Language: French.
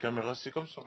caméra, c'est comme ça.